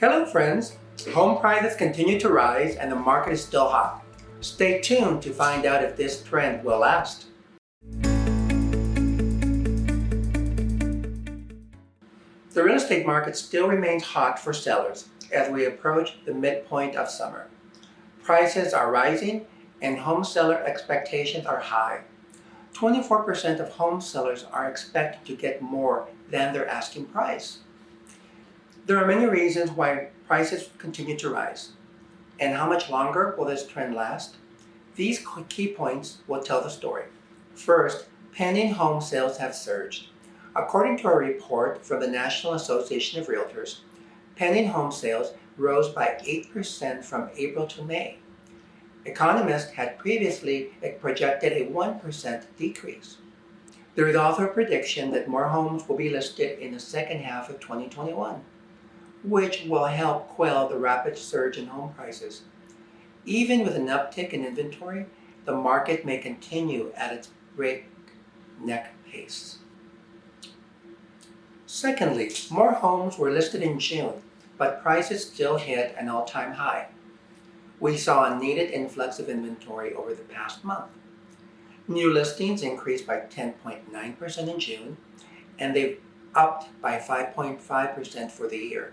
Hello friends! Home prices continue to rise and the market is still hot. Stay tuned to find out if this trend will last. The real estate market still remains hot for sellers as we approach the midpoint of summer. Prices are rising and home seller expectations are high. 24% of home sellers are expected to get more than their asking price. There are many reasons why prices continue to rise. And how much longer will this trend last? These key points will tell the story. First, pending home sales have surged. According to a report from the National Association of Realtors, pending home sales rose by 8% from April to May. Economists had previously projected a 1% decrease. There is also a prediction that more homes will be listed in the second half of 2021, which will help quell the rapid surge in home prices. Even with an uptick in inventory, the market may continue at its breakneck pace. Secondly, more homes were listed in June, but prices still hit an all-time high we saw a needed influx of inventory over the past month. New listings increased by 10.9% in June, and they've upped by 5.5% for the year.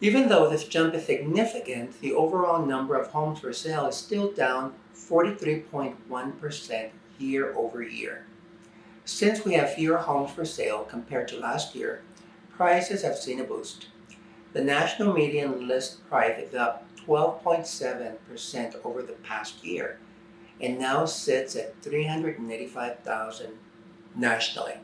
Even though this jump is significant, the overall number of homes for sale is still down 43.1% year over year. Since we have fewer homes for sale compared to last year, prices have seen a boost. The national median list price is up 12.7% over the past year and now sits at 385,000 nationally.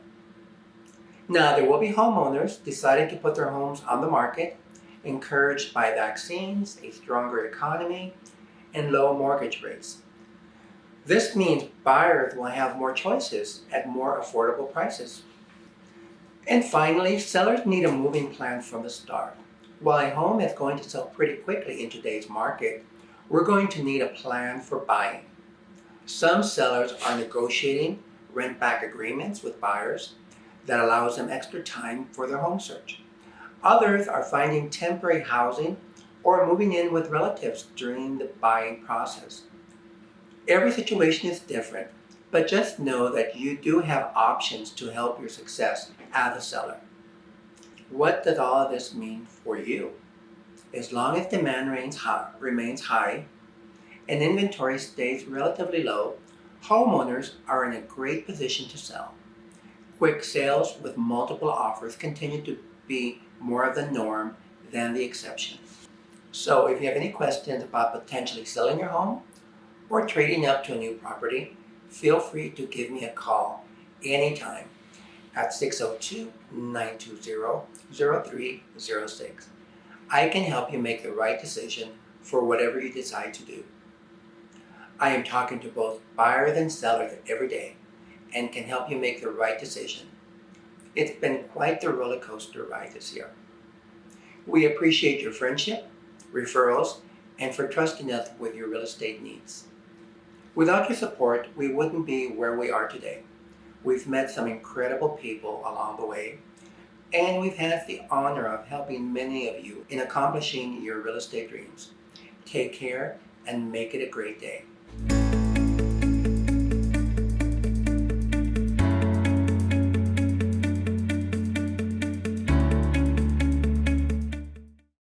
Now, there will be homeowners deciding to put their homes on the market, encouraged by vaccines, a stronger economy, and low mortgage rates. This means buyers will have more choices at more affordable prices. And finally, sellers need a moving plan from the start. While a home is going to sell pretty quickly in today's market, we're going to need a plan for buying. Some sellers are negotiating rent-back agreements with buyers that allows them extra time for their home search. Others are finding temporary housing or moving in with relatives during the buying process. Every situation is different, but just know that you do have options to help your success as a seller. What does all of this mean for you? As long as demand remains high, remains high and inventory stays relatively low, homeowners are in a great position to sell. Quick sales with multiple offers continue to be more of the norm than the exception. So if you have any questions about potentially selling your home or trading up to a new property, feel free to give me a call anytime at 602-920-0306. I can help you make the right decision for whatever you decide to do. I am talking to both buyers and sellers every day and can help you make the right decision. It's been quite the roller coaster ride this year. We appreciate your friendship, referrals, and for trusting us with your real estate needs. Without your support, we wouldn't be where we are today. We've met some incredible people along the way, and we've had the honor of helping many of you in accomplishing your real estate dreams. Take care and make it a great day.